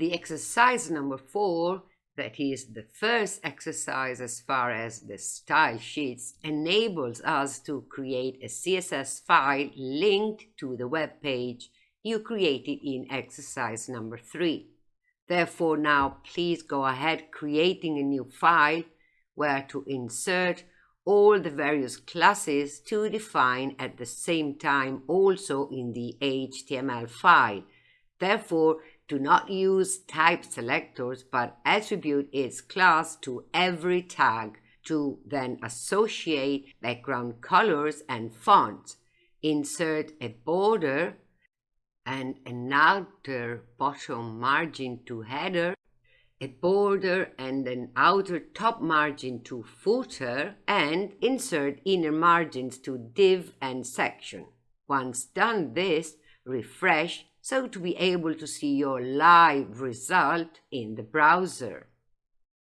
The exercise number four, that is the first exercise as far as the style sheets, enables us to create a CSS file linked to the web page you created in exercise number three. Therefore, now please go ahead creating a new file where to insert all the various classes to define at the same time also in the HTML file. Therefore, do not use type selectors but attribute its class to every tag to then associate background colors and fonts. Insert a border and an outer bottom margin to header a border and an outer top margin to footer and insert inner margins to div and section. Once done this, refresh so to be able to see your live result in the browser.